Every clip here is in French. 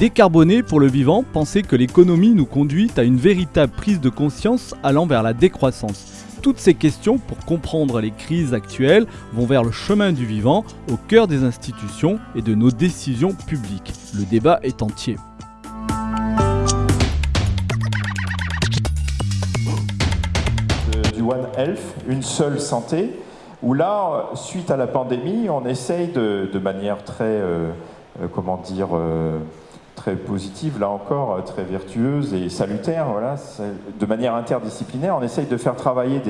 Décarboner pour le vivant, penser que l'économie nous conduit à une véritable prise de conscience allant vers la décroissance. Toutes ces questions pour comprendre les crises actuelles vont vers le chemin du vivant, au cœur des institutions et de nos décisions publiques. Le débat est entier. Du One Health, une seule santé, où là, suite à la pandémie, on essaye de, manière très, euh, euh, comment dire, euh, très positive, là encore, euh, très vertueuse et salutaire, voilà, de manière interdisciplinaire. On essaye de faire travailler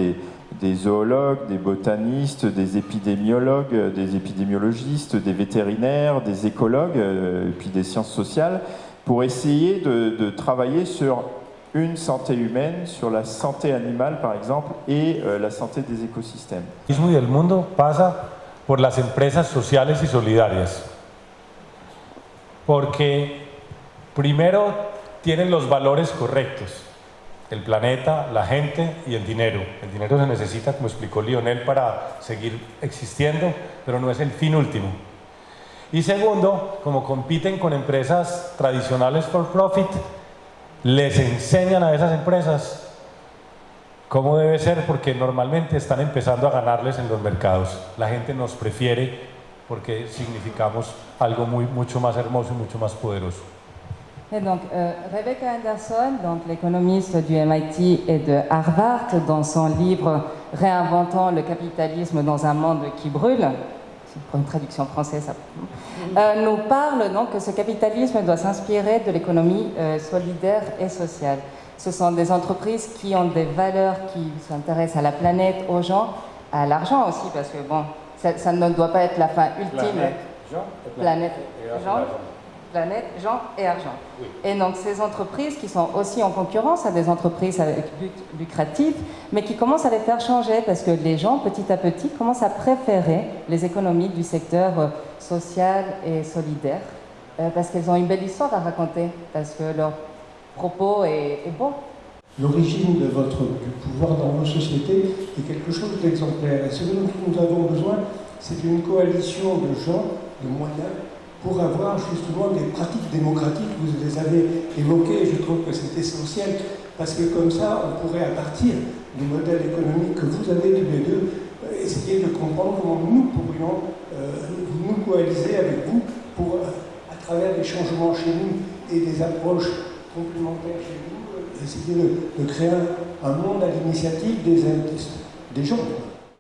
des, zoologues, des botanistes, des épidémiologues, des épidémiologistes, des vétérinaires, des écologues, euh, et puis des sciences sociales, pour essayer de, travailler sur une santé humaine, sur la santé animale par exemple, et euh, la santé des écosystèmes. El mundo pasa por las empresas sociales y solidarias. Porque Primero, tienen los valores correctos. El planeta, la gente y el dinero. El dinero se necesita, como explicó Lionel, para seguir existiendo, pero no es el fin último. Y segundo, como compiten con empresas tradicionales for profit, les enseñan a esas empresas cómo debe ser, porque normalmente están empezando a ganarles en los mercados. La gente nos prefiere porque significamos algo muy, mucho más hermoso y mucho más poderoso. Et donc, euh, Rebecca Anderson, donc l'économiste du MIT et de Harvard, dans son livre Réinventant le capitalisme dans un monde qui brûle, pour une traduction française, euh, nous parle donc que ce capitalisme doit s'inspirer de l'économie euh, solidaire et sociale. Ce sont des entreprises qui ont des valeurs qui s'intéressent à la planète, aux gens, à l'argent aussi, parce que bon, ça, ne doit pas être la fin ultime. Planète, Jean, planète, Jean, planète, gens et argent. Et donc ces entreprises qui sont aussi en concurrence à des entreprises avec but lucratif, mais qui commencent à les faire changer parce que les gens, petit à petit, commencent à préférer les économies du secteur euh, social et solidaire euh, parce qu'elles ont une belle histoire à raconter, parce que leur propos est, est bon. L'origine de votre, du pouvoir dans nos sociétés est quelque chose d'exemplaire. Et ce dont nous avons besoin, c'est une coalition de gens, de moyens, pour avoir justement des pratiques démocratiques. Vous les avez évoquées, je trouve que c'est essentiel, parce que comme ça, on pourrait, à partir du modèle économique que vous avez tous les deux, essayer de comprendre comment nous pourrions euh, nous coaliser avec vous pour, euh, à travers des changements chez nous et des approches complémentaires chez nous, essayer de, créer un, monde à l'initiative des gens.